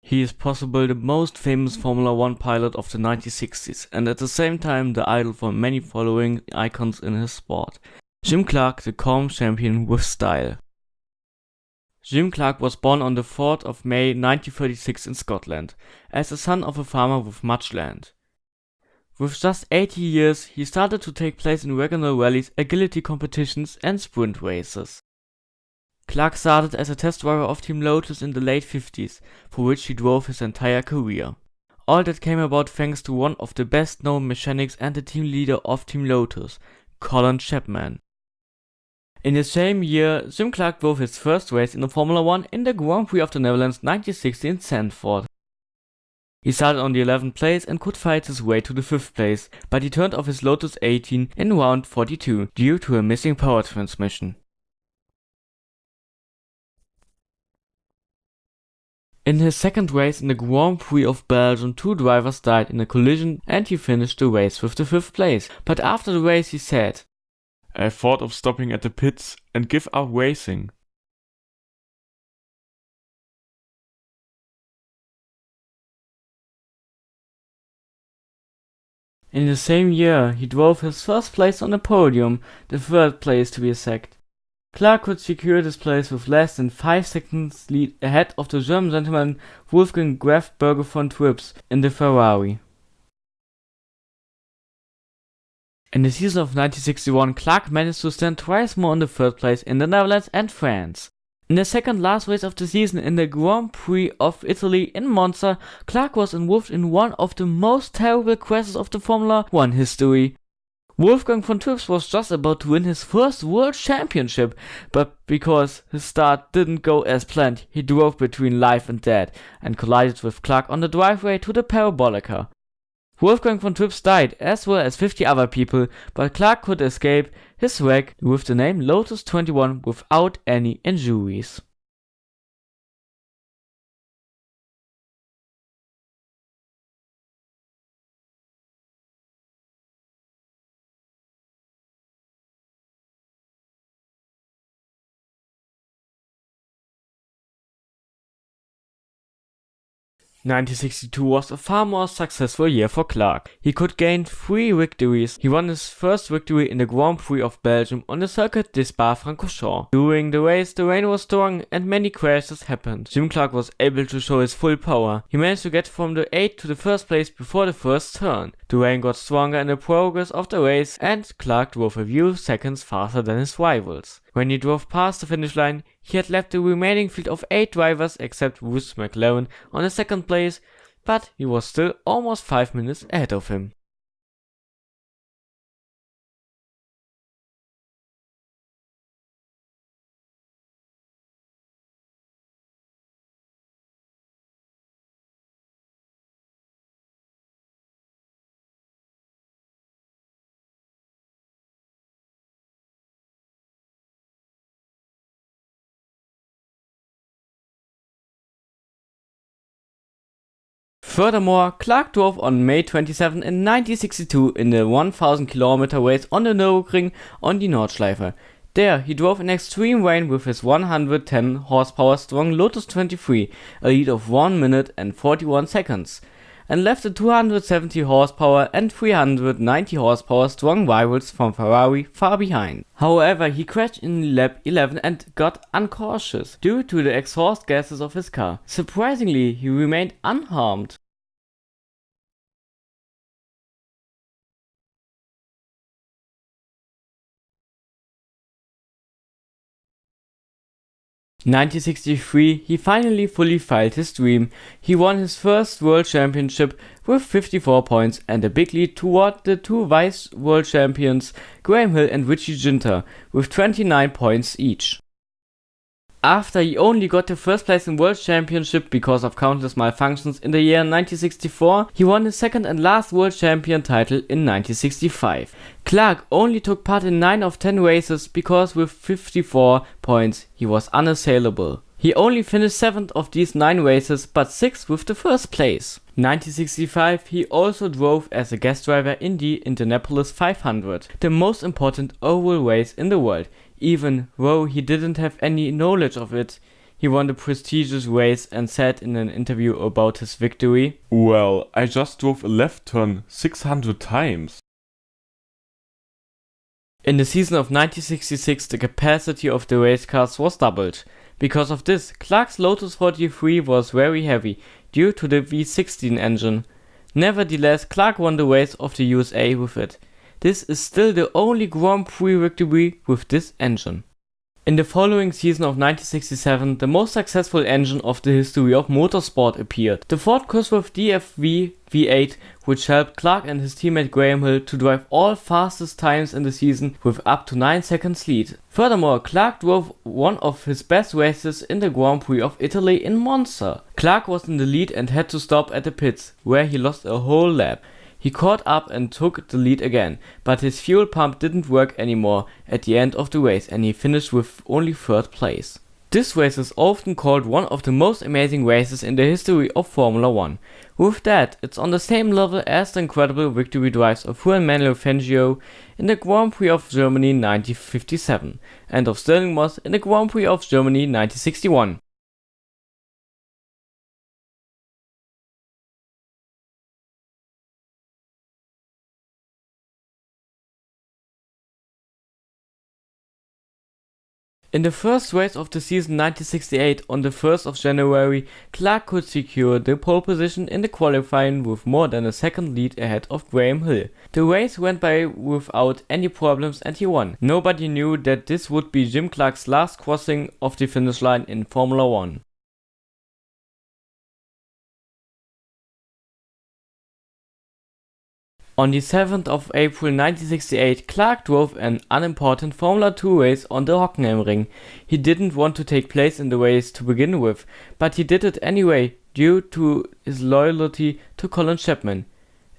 He is possibly the most famous Formula One pilot of the 1960s and at the same time the idol for many following icons in his sport. Jim Clark, the calm champion with style. Jim Clark was born on the 4th of May 1936 in Scotland, as the son of a farmer with much land. With just 80 years, he started to take place in regional rallies, agility competitions and sprint races. Clark started as a test driver of Team Lotus in the late 50s, for which he drove his entire career. All that came about thanks to one of the best known mechanics and the team leader of Team Lotus, Colin Chapman. In the same year, Jim Clark drove his first race in the Formula One in the Grand Prix of the Netherlands 1960 in Zandvoort. He started on the 11th place and could fight his way to the 5th place, but he turned off his Lotus 18 in round 42 due to a missing power transmission. In his second race in the Grand Prix of Belgium, two drivers died in a collision and he finished the race with the 5th place, but after the race he said, I thought of stopping at the pits and give up racing. In the same year, he drove his first place on the podium, the third place to be exact. Clark could secure this place with less than 5 seconds lead ahead of the German gentleman Wolfgang Graf Berghe von Trips in the Ferrari. In the season of 1961, Clark managed to stand twice more in the third place in the Netherlands and France. In the second last race of the season in the Grand Prix of Italy in Monza, Clark was involved in one of the most terrible crashes of the Formula 1 history. Wolfgang von Trips was just about to win his first world championship, but because his start didn't go as planned, he drove between life and death and collided with Clark on the driveway to the Parabolica. Wolfgang von Trips died, as well as 50 other people, but Clark could escape his wreck with the name Lotus 21 without any injuries. 1962 was a far more successful year for Clark. He could gain three victories. He won his first victory in the Grand Prix of Belgium on the Circuit des Spa-Francorchamps. During the race, the rain was strong and many crashes happened. Jim Clark was able to show his full power. He managed to get from the 8th to the first place before the first turn. The rain got stronger in the progress of the race and Clark drove a few seconds faster than his rivals. When he drove past the finish line, he had left the remaining field of 8 drivers except Bruce McLaren on the second place, but he was still almost 5 minutes ahead of him. Furthermore, Clark drove on May 27 in 1962 in the 1000 km race on the Nürburgring on the Nordschleife. There, he drove in extreme rain with his 110 horsepower strong Lotus 23, a lead of 1 minute and 41 seconds, and left the 270 horsepower and 390 horsepower strong rivals from Ferrari far behind. However, he crashed in lap 11 and got uncautious due to the exhaust gases of his car. Surprisingly, he remained unharmed. 1963, he finally fully filed his dream. He won his first world championship with 54 points and a big lead toward the two vice world champions Graham Hill and Richie Ginther with 29 points each. After he only got the first place in World Championship because of countless malfunctions in the year 1964, he won his second and last World Champion title in 1965. Clark only took part in 9 of 10 races because with 54 points he was unassailable. He only finished 7th of these 9 races but 6th with the first place. 1965 he also drove as a guest driver in the Indianapolis 500, the most important oval race in the world. Even though he didn't have any knowledge of it, he won the prestigious race and said in an interview about his victory, Well, I just drove a left turn 600 times. In the season of 1966 the capacity of the race cars was doubled. Because of this, Clark's Lotus 43 was very heavy due to the V16 engine. Nevertheless, Clark won the race of the USA with it. This is still the only Grand Prix victory with this engine. In the following season of 1967, the most successful engine of the history of motorsport appeared, the Ford Cosworth DFV V8, which helped Clark and his teammate Graham Hill to drive all fastest times in the season with up to 9 seconds lead. Furthermore, Clark drove one of his best races in the Grand Prix of Italy in Monza. Clark was in the lead and had to stop at the pits, where he lost a whole lap. He caught up and took the lead again, but his fuel pump didn't work anymore at the end of the race and he finished with only third place. This race is often called one of the most amazing races in the history of Formula 1. With that, it's on the same level as the incredible victory drives of Juan Manuel Fangio in the Grand Prix of Germany 1957 and of Stirling Moss in the Grand Prix of Germany 1961. In the first race of the season 1968 on the 1st of January, Clark could secure the pole position in the qualifying with more than a second lead ahead of Graham Hill. The race went by without any problems and he won. Nobody knew that this would be Jim Clark's last crossing of the finish line in Formula 1. On the 7th of April 1968, Clark drove an unimportant Formula 2 race on the Hockenheimring. He didn't want to take place in the race to begin with, but he did it anyway due to his loyalty to Colin Chapman.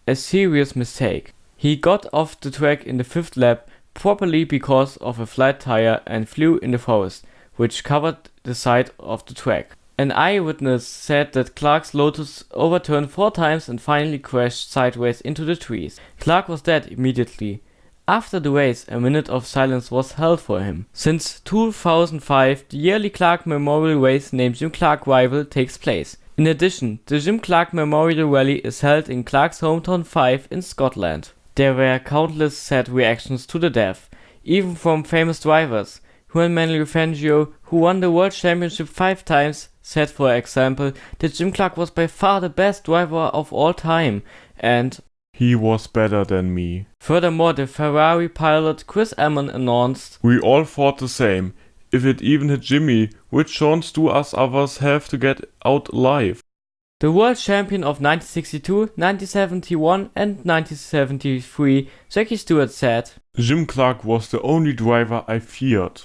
A serious mistake. He got off the track in the fifth lap, probably because of a flat tire, and flew in the forest, which covered the side of the track. An eyewitness said that Clark's Lotus overturned four times and finally crashed sideways into the trees. Clark was dead immediately. After the race, a minute of silence was held for him. Since 2005, the yearly Clark Memorial Race named Jim Clark Revival takes place. In addition, the Jim Clark Memorial Rally is held in Clark's hometown Fife in Scotland. There were countless sad reactions to the death, even from famous drivers. Juan Manuel Fangio, who won the world championship five times, said for example that Jim Clark was by far the best driver of all time and He was better than me. Furthermore, the Ferrari pilot Chris Amon announced, We all thought the same. If it even hit Jimmy, which chance do us others have to get out alive? The world champion of 1962, 1971 and 1973, Jackie Stewart said, Jim Clark was the only driver I feared.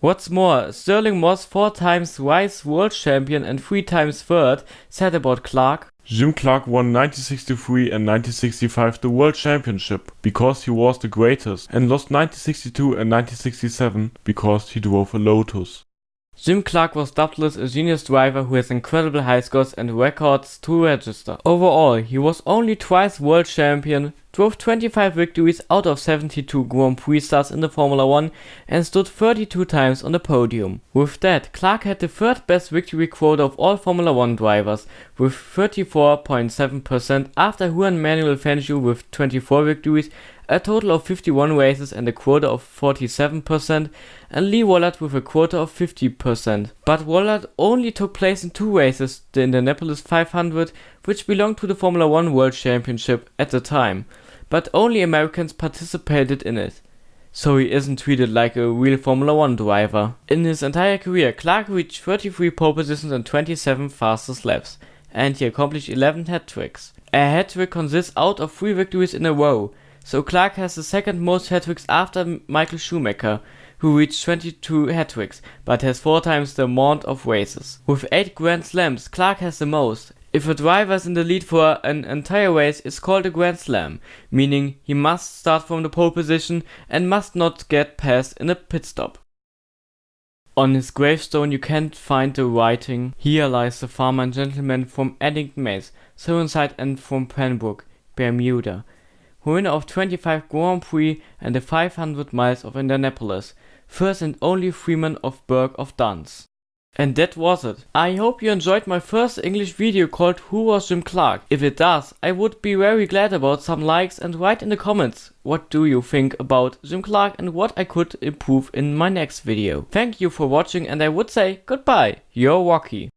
What's more, Stirling Moss, four times vice world champion and three times third, said about Clark, Jim Clark won 1963 and 1965 the World Championship because he was the greatest and lost 1962 and 1967 because he drove a Lotus. Jim Clark was doubtless a genius driver who has incredible high scores and records to register. Overall, he was only twice world champion, drove 25 victories out of 72 Grand Prix starts in the Formula 1 and stood 32 times on the podium. With that, Clark had the third best victory quota of all Formula 1 drivers, with 34.7% after Juan Manuel Fangio with 24 victories a total of 51 races and a quota of 47%, and Lee Wallard with a quota of 50%. But Wallard only took place in two races, the Indianapolis 500, which belonged to the Formula 1 World Championship at the time, but only Americans participated in it. So he isn't treated like a real Formula 1 driver. In his entire career, Clark reached 33 pole positions and 27 fastest laps, and he accomplished 11 hat tricks. A hat trick consists out of 3 victories in a row, so Clark has the second most hat-tricks after Michael Schumacher, who reached 22 hat-tricks, but has four times the amount of races. With 8 Grand Slams, Clark has the most. If a driver is in the lead for an entire race, it's called a Grand Slam, meaning he must start from the pole position and must not get passed in a pit stop. On his gravestone you can't find the writing, Here lies the farmer and gentleman from Edington Mains, Chirnside and from Pembroke, Bermuda winner of 25 Grand Prix and the 500 miles of Indianapolis, first and only freeman of Burgh of Duns. And that was it. I hope you enjoyed my first English video called Who was Jim Clark? If it does, I would be very glad about some likes and write in the comments what do you think about Jim Clark and what I could improve in my next video. Thank you for watching and I would say goodbye, your Rocky.